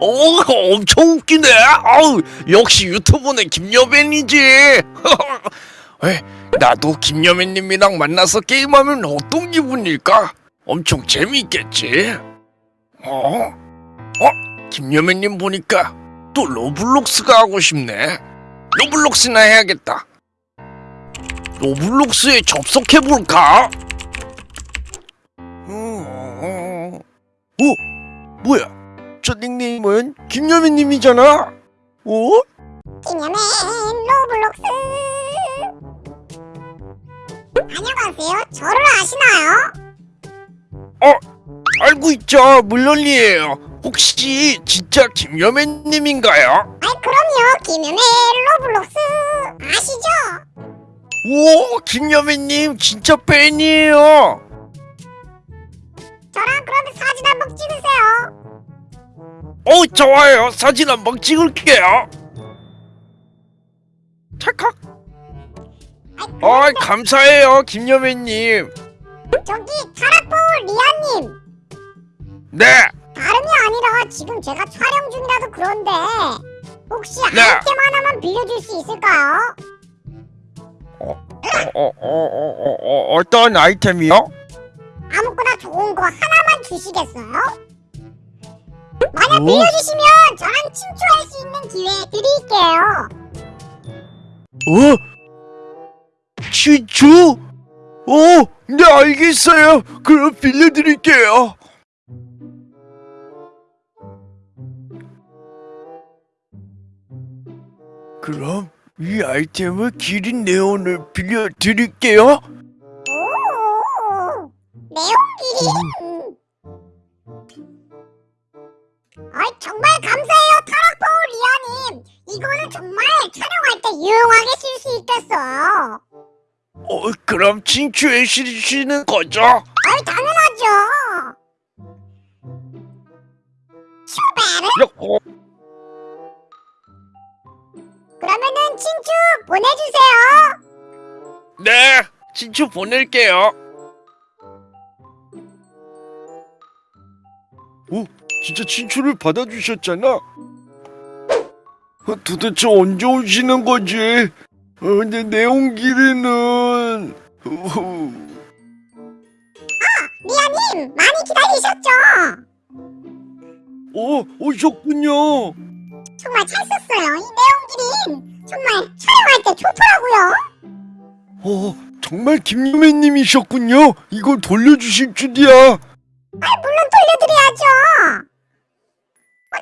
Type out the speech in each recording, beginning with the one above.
어, 엄청 웃기네. 아우, 역시 유튜브는 김여맨이지. 에, 나도 김여맨님이랑 만나서 게임하면 어떤 기분일까? 엄청 재미있겠지. 어? 어? 김여맨님 보니까 또 로블록스가 하고 싶네. 로블록스나 해야겠다. 로블록스에 접속해볼까? 어, 뭐야? 저 닉네임은 김여맨님이잖아. 어? 김여맨 로블록스 안녕하세요 저를 아시나요? 알고 있죠. 물론이에요. 혹시 진짜 김여맨님인가요? 아이 그럼요 김여맨 로블록스 아시죠? 오, 김여맨님 진짜 팬이에요. 저랑 그러면 사진 한번 찍으세요 어, 좋아요. 사진 한번 찍을게요. 찰칵. 아, 감사해요, 김여맨님. 저기 타라포 리아님 네, 다름이 아니라 지금 제가 촬영 중이라서 그런데 혹시 네. 아이템 하나만 빌려줄 수 있을까요? 어, 어, 어, 어, 어, 어떤 아이템이요? 아무거나 좋은 거 하나만 주시겠어요? 만약 오. 빌려주시면 저랑 친추할 수 있는 기회 드릴게요 어? 진주? 어, 네 알겠어요. 그럼 빌려드릴게요. 그럼 이 아이템을 기린 네온을 빌려드릴게요. 오, 내용끼리. 음. 아이 정말 감사해요 타락포 리아님. 이거는 정말 촬영할 때 유용하게 쓸 수 있겠어요. 어, 그럼 친추해 주시는 거죠? 아이 당연하죠. 야, 어, 그러면은 친추 보내주세요. 네, 친추 보낼게요. 오, 진짜 친추를 받아주셨잖아. 어, 도대체 언제 오시는 거지? 어, 내 내용길이는 어, 리아님 많이 기다리셨죠? 어 오셨군요. 정말 잘 썼어요. 이 내용끼리 정말 촬영할 때 좋더라고요. 어 정말 김유매님이셨군요. 이걸 돌려주실 줄이야. 아 물론 돌려드려야죠.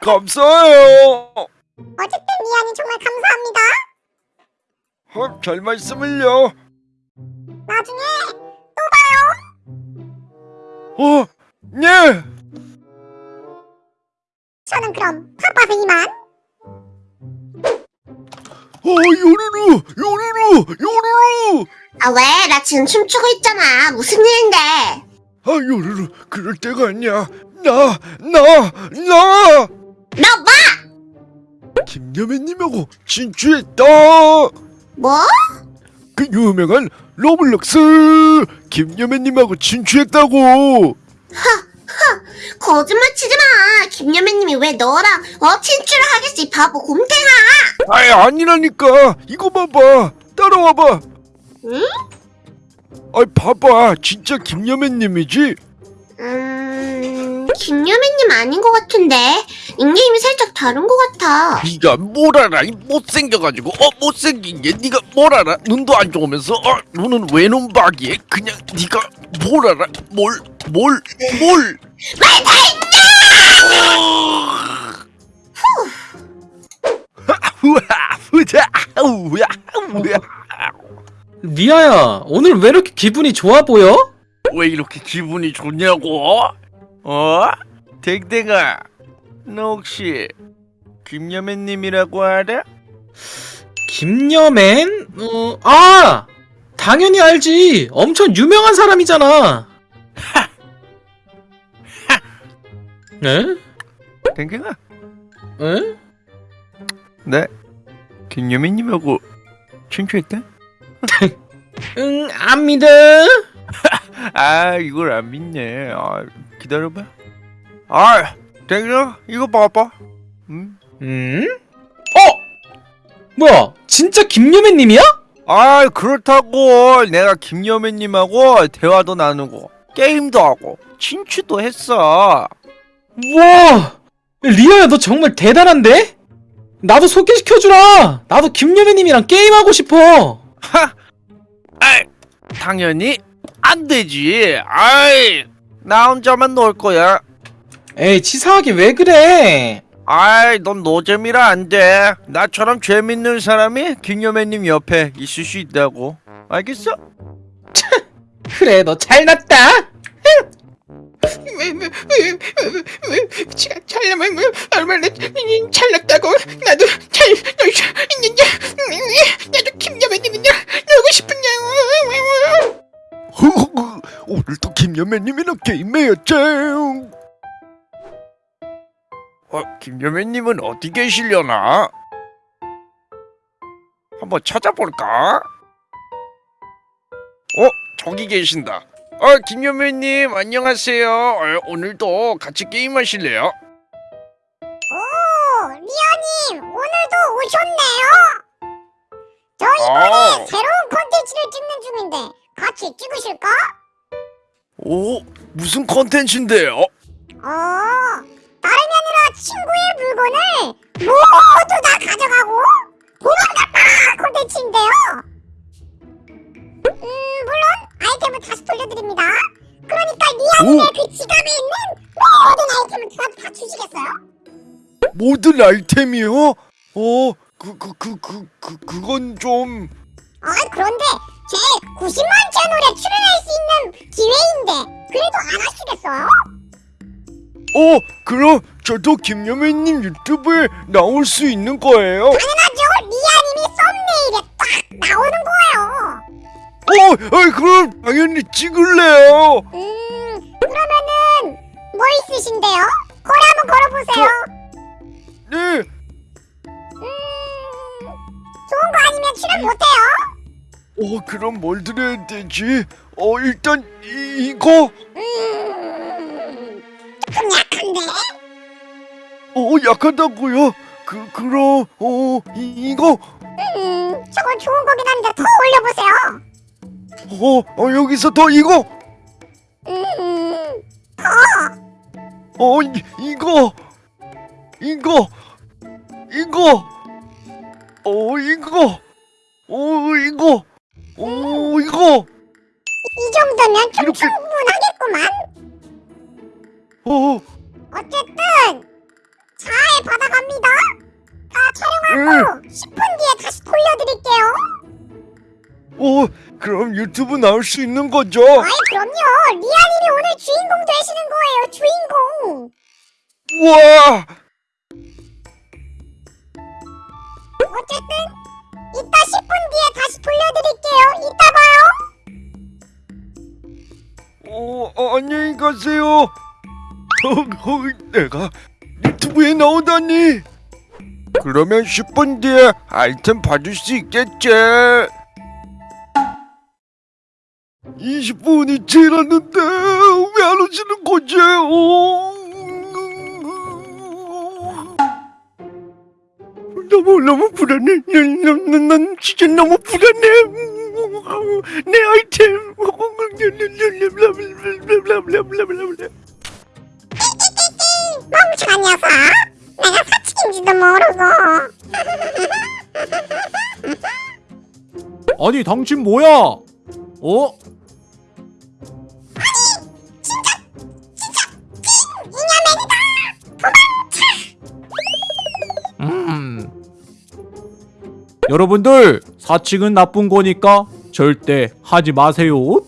감사해요. 어쨌든 리안이 정말 감사합니다. 어, 잘 말씀을요. 나중에 또 봐요. 어, 네. 저는 그럼 바빠서 이만. 어, 요루루, 요루루, 요루루. 아 왜? 나 지금 춤추고 있잖아. 무슨 일인데? 아, 요루루, 그럴 때가 아니야. 나, 나, 나. 너 뭐? 김여매님하고 진주했다. 뭐? 그 유명한 로블록스 김여맨님하고 친추했다고. 거짓말 치지 마. 김여맨님이 왜 너랑 어 친추를 하겠어 이 바보 곰탱아. 아이 아니라니까. 이거 봐봐. 따라와봐. 응? 아이 봐봐. 진짜 김여맨님이지. 음 김여맨님 아닌 것 같은데 닉네임이 살짝 다른 것 같아. 네가 뭘 알아? 이 못생겨가지고 어 못생긴 게 네가 뭘 알아? 눈도 안 좋으면서 어 눈은 외눈박이에 그냥 네가 뭘 알아? 뭘 뭘 뭘? 왜다 우와 후자 우야 우야 리아야, 오늘 왜 이렇게 기분이 좋아 보여? 왜 이렇게 기분이 좋냐고? 어? 댕댕아 너 혹시 김여매님이라고 알아? 김여맨? 어, 아! 당연히 알지. 엄청 유명한 사람이잖아. 에? 댕댕아 에? 네 김여매님하고 친추했다? 응, 안 믿어. 아 이걸 안 믿네 아, 기다려봐 아, 댕겨 이거 봐봐. 음? 음? 어? 뭐야? 진짜 김여매님이야? 아, 그렇다고 내가 김여매님하고 대화도 나누고 게임도 하고 친추도 했어. 우와! 리아야 너 정말 대단한데? 나도 소개시켜주라! 나도 김여매님이랑 게임하고 싶어! 하, 아이, 당연히 안 되지. 아이, 나 혼자만 놀 거야. 에이 치사하게 왜 그래? 아이, 넌 노잼이라 안 돼. 나처럼 재밌는 사람이 김여매님 옆에 있을 수 있다고. 알겠어? 그래 너 잘났다! 잘나면 얼마나 잘났다고 나도 잘 나도 김여매 김여매님이랑 게임해야지. 어, 김여매님은 어디 계시려나? 한번 찾아볼까? 어, 저기 계신다. 어, 김여매님 안녕하세요. 어, 오늘도 같이 게임하실래요? 오, 리아님 오늘도 오셨네요. 저 이번에 아. 새로운 콘텐츠를 찍는 중인데 같이 찍으실까? 오, 무슨 컨텐츠인데요? 어, 다름이 아니라 친구의 물건을 모두 다 가져가고 도망갔다 콘텐츠인데요. 음, 물론 아이템을 다시 돌려드립니다. 그러니까 리아님의 오. 그 지갑에 있는 모든 아이템을 다, 다 주시겠어요? 모든 아이템이요? 어, 그, 그, 그, 그, 그, 그건 좀... 아, 그런데 제 90만 채널에 출연할 수 있는 기회인데 그래도 안 하시겠어요? 어, 그럼 저도 김여매님 유튜브에 나올 수 있는 거예요? 당연하죠. 리아님이 썸네일에 딱 나오는 거예요. 어, 어, 그럼 당연히 찍을래요. 음, 그러면은 뭐 있으신데요? 거래 한번 걸어보세요. 네, 음, 좋은 거 아니면 출연 못해요. 어, 그럼 뭘 드려야 되지? 어, 일단 이, 이거, 음, 조금 약한데. 어, 약하다고요? 그, 그럼, 어, 이, 이거, 음, 저건 좋은 거긴 한데 더 올려보세요. 어, 어, 여기서 더 이거, 음, 어, 이, 이거, 이거, 이거, 어, 이거, 어, 이거, 어, 이거, 이 정도면 좀 이렇게- 충분하겠구만. 어, 어쨌든 잘 받아갑니다. 다 응. 촬영하고 10분 뒤에 다시 돌려드릴게요. 어, 그럼 유튜브 나올 수 있는 거죠? 아이 그럼요. 리아님이 오늘 주인공 되시는 거예요. 주인공. 우와, 어쨌든 안녕히 가세요. 어, 어, 내가 유튜브에 나오다니. 그러면 10분 뒤에 아이템 받을 수 있겠지. 20분이 지났는데 왜 안 오시는 거지? 어? 너무 너무 불안해. 난, 난, 난, 난 진짜 너무 불안해. 내 아이템. 멍청한 녀석. 내가 사칭인지도 모르고. 아니 당신 뭐야? 어? 음. 여러분들 사칭은 나쁜 거니까 절대 하지 마세요.